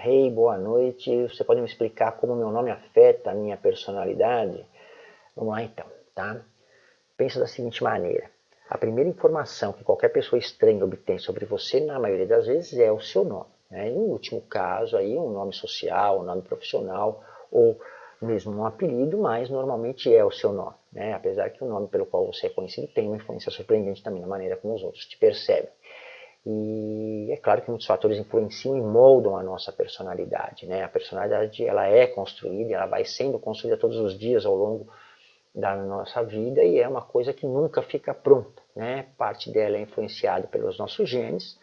Hey, boa noite. Você pode me explicar como meu nome afeta a minha personalidade? Vamos lá então, tá? Pensa da seguinte maneira. A primeira informação que qualquer pessoa estranha obtém sobre você, na maioria das vezes, é o seu nome. Né? Em último caso, aí, um nome social, um nome profissional ou mesmo um apelido, mas normalmente é o seu nome. Né? Apesar que o nome pelo qual você é conhecido tem uma influência surpreendente também na maneira como os outros te percebem. E é claro que muitos fatores influenciam e moldam a nossa personalidade. Né? A personalidade ela é construída, ela vai sendo construída todos os dias ao longo da nossa vida e é uma coisa que nunca fica pronta. Né? Parte dela é influenciada pelos nossos genes,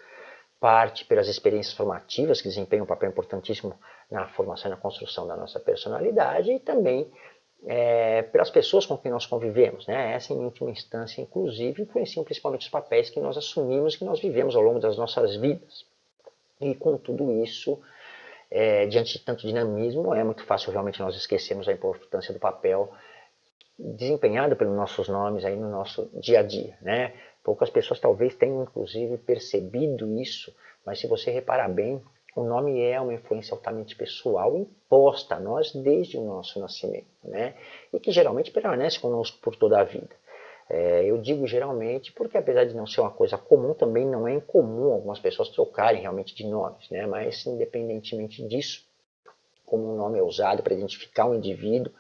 parte pelas experiências formativas, que desempenham um papel importantíssimo na formação e na construção da nossa personalidade, e também é, pelas pessoas com quem nós convivemos. Né? Essa, em última instância, inclusive, influenciam principalmente os papéis que nós assumimos, que nós vivemos ao longo das nossas vidas. E com tudo isso, é, diante de tanto dinamismo, é muito fácil realmente nós esquecermos a importância do papel desempenhado pelos nossos nomes aí no nosso dia a dia. Né? Poucas pessoas talvez tenham, inclusive, percebido isso, mas se você reparar bem, o nome é uma influência altamente pessoal imposta a nós desde o nosso nascimento, né? e que geralmente permanece conosco por toda a vida. É, eu digo geralmente porque, apesar de não ser uma coisa comum, também não é incomum algumas pessoas trocarem realmente de nomes, né? mas independentemente disso, como um nome é usado para identificar um indivíduo,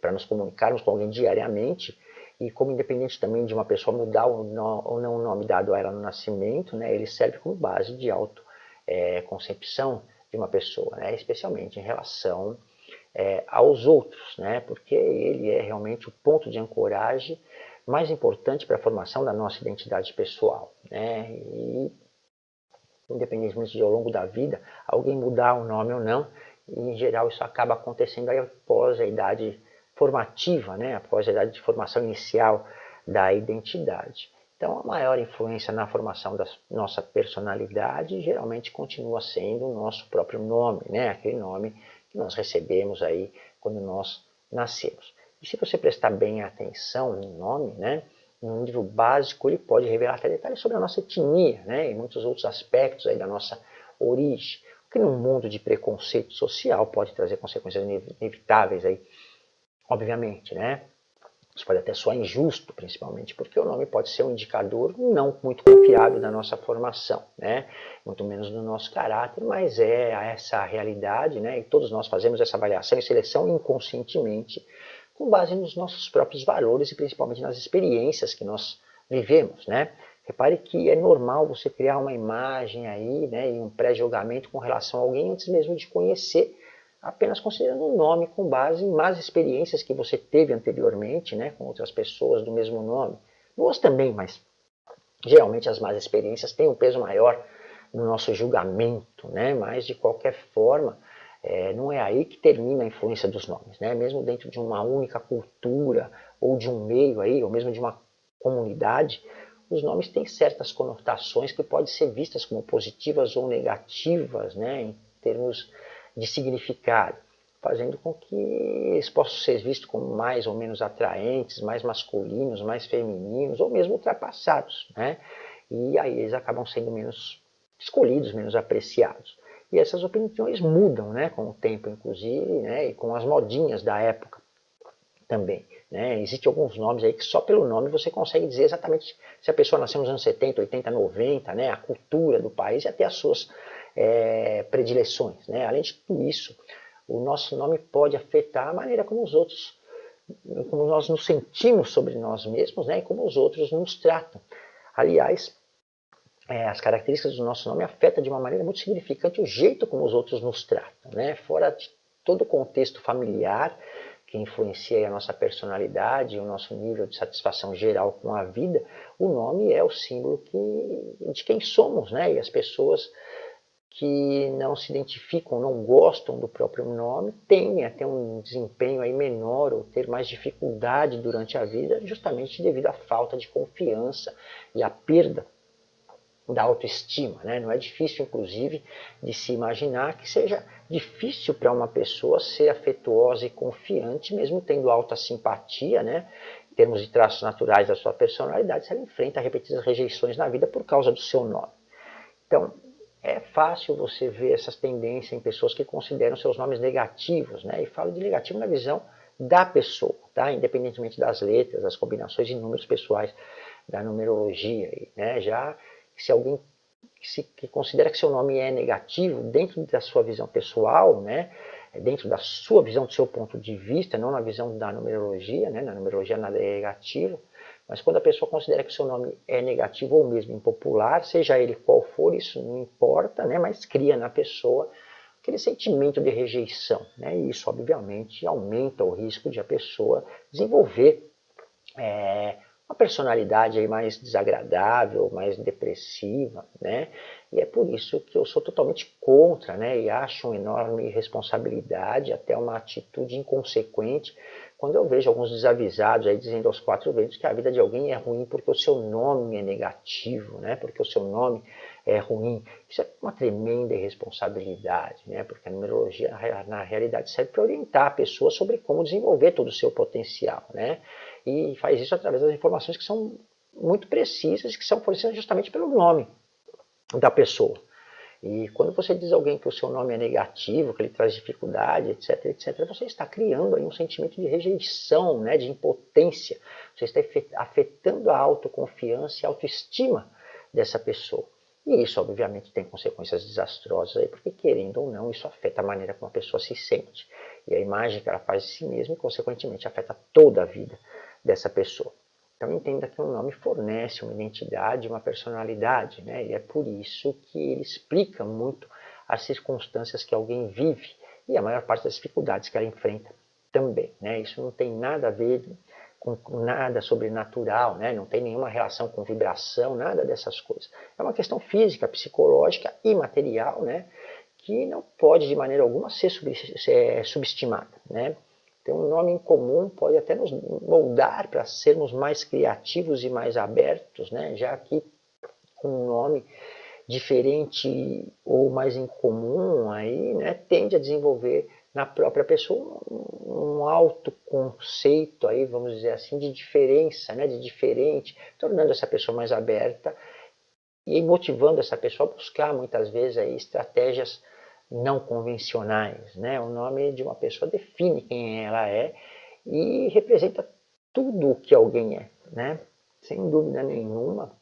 para nos comunicarmos com alguém diariamente, e como independente também de uma pessoa mudar ou não, o nome dado a ela no nascimento, né, ele serve como base de auto é, concepção de uma pessoa, né? especialmente em relação é, aos outros, né? porque ele é realmente o ponto de ancoragem mais importante para a formação da nossa identidade pessoal. Né? E, independentemente de ao longo da vida, alguém mudar o nome ou não, em geral isso acaba acontecendo aí após a idade formativa, né? após a idade de formação inicial da identidade. Então, a maior influência na formação da nossa personalidade geralmente continua sendo o nosso próprio nome, né? aquele nome que nós recebemos aí quando nós nascemos. E se você prestar bem atenção no nome, né? no nível básico, ele pode revelar até detalhes sobre a nossa etnia né? e muitos outros aspectos aí da nossa origem, o que num mundo de preconceito social pode trazer consequências inevitáveis aí, obviamente, né? Isso pode até soar injusto, principalmente, porque o nome pode ser um indicador não muito confiável da nossa formação, né? muito menos do nosso caráter, mas é essa realidade, né? e todos nós fazemos essa avaliação e seleção inconscientemente, com base nos nossos próprios valores e principalmente nas experiências que nós vivemos. Né? Repare que é normal você criar uma imagem aí, né, e um pré-julgamento com relação a alguém antes mesmo de conhecer apenas considerando o nome com base em más experiências que você teve anteriormente, né, com outras pessoas do mesmo nome. Boas também, mas geralmente as más experiências têm um peso maior no nosso julgamento, né, mas de qualquer forma, é, não é aí que termina a influência dos nomes, né, mesmo dentro de uma única cultura, ou de um meio aí, ou mesmo de uma comunidade, os nomes têm certas conotações que podem ser vistas como positivas ou negativas, né, em termos de significado, fazendo com que eles possam ser vistos como mais ou menos atraentes, mais masculinos, mais femininos, ou mesmo ultrapassados. Né? E aí eles acabam sendo menos escolhidos, menos apreciados. E essas opiniões mudam né, com o tempo, inclusive, né, e com as modinhas da época também. Né? Existem alguns nomes aí que só pelo nome você consegue dizer exatamente se a pessoa nasceu nos anos 70, 80, 90, né? a cultura do país e até as suas é, predileções. Né? Além de tudo isso, o nosso nome pode afetar a maneira como os outros, como nós nos sentimos sobre nós mesmos né? e como os outros nos tratam. Aliás, é, as características do nosso nome afetam de uma maneira muito significante o jeito como os outros nos tratam. Né? Fora de todo o contexto familiar, que influencia a nossa personalidade e o nosso nível de satisfação geral com a vida, o nome é o símbolo que, de quem somos, né? E as pessoas que não se identificam, não gostam do próprio nome, tendem a ter um desempenho aí menor ou ter mais dificuldade durante a vida, justamente devido à falta de confiança e à perda da autoestima. Né? Não é difícil, inclusive, de se imaginar que seja difícil para uma pessoa ser afetuosa e confiante, mesmo tendo alta simpatia, né? em termos de traços naturais da sua personalidade, se ela enfrenta repetidas rejeições na vida por causa do seu nome. Então, é fácil você ver essas tendências em pessoas que consideram seus nomes negativos, né? E falo de negativo na visão da pessoa, tá? Independentemente das letras, das combinações de números pessoais da numerologia, né? Já se alguém que, se, que considera que seu nome é negativo dentro da sua visão pessoal, né? Dentro da sua visão, do seu ponto de vista, não na visão da numerologia, né? Na numerologia nada é negativo, mas quando a pessoa considera que o seu nome é negativo ou mesmo impopular, seja ele qual for, isso não importa, né? mas cria na pessoa aquele sentimento de rejeição. Né? E isso, obviamente, aumenta o risco de a pessoa desenvolver é, uma personalidade aí mais desagradável, mais depressiva, né? E é por isso que eu sou totalmente contra, né? E acho uma enorme responsabilidade, até uma atitude inconsequente, quando eu vejo alguns desavisados aí dizendo aos quatro ventos que a vida de alguém é ruim porque o seu nome é negativo, né? Porque o seu nome é ruim. Isso é uma tremenda irresponsabilidade, né? Porque a numerologia, na realidade, serve para orientar a pessoa sobre como desenvolver todo o seu potencial, né? E faz isso através das informações que são muito precisas, que são fornecidas justamente pelo nome da pessoa. E quando você diz a alguém que o seu nome é negativo, que ele traz dificuldade, etc, etc, você está criando aí um sentimento de rejeição, né, de impotência. Você está afetando a autoconfiança e a autoestima dessa pessoa. E isso, obviamente, tem consequências desastrosas aí, porque querendo ou não, isso afeta a maneira como a pessoa se sente. E a imagem que ela faz de si mesma e, consequentemente, afeta toda a vida dessa pessoa. Então entenda que um nome fornece uma identidade, uma personalidade, né? e é por isso que ele explica muito as circunstâncias que alguém vive e a maior parte das dificuldades que ela enfrenta também. Né? Isso não tem nada a ver com nada sobrenatural, né? não tem nenhuma relação com vibração, nada dessas coisas. É uma questão física, psicológica e material, né? que não pode de maneira alguma ser subestimada. Né? Ter um nome em comum pode até nos moldar para sermos mais criativos e mais abertos, né? já que um nome diferente ou mais incomum aí, né, tende a desenvolver na própria pessoa um alto conceito aí, vamos dizer assim, de diferença, né, de diferente, tornando essa pessoa mais aberta e motivando essa pessoa a buscar muitas vezes aí estratégias não convencionais. Né? O nome de uma pessoa define quem ela é e representa tudo o que alguém é. Né? Sem dúvida nenhuma,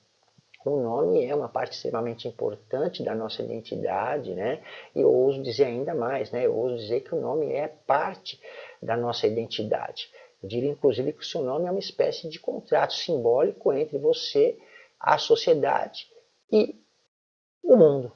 o nome é uma parte extremamente importante da nossa identidade, né? E eu ouso dizer ainda mais, né? Eu ouso dizer que o nome é parte da nossa identidade. Eu diria, inclusive, que o seu nome é uma espécie de contrato simbólico entre você, a sociedade e o mundo.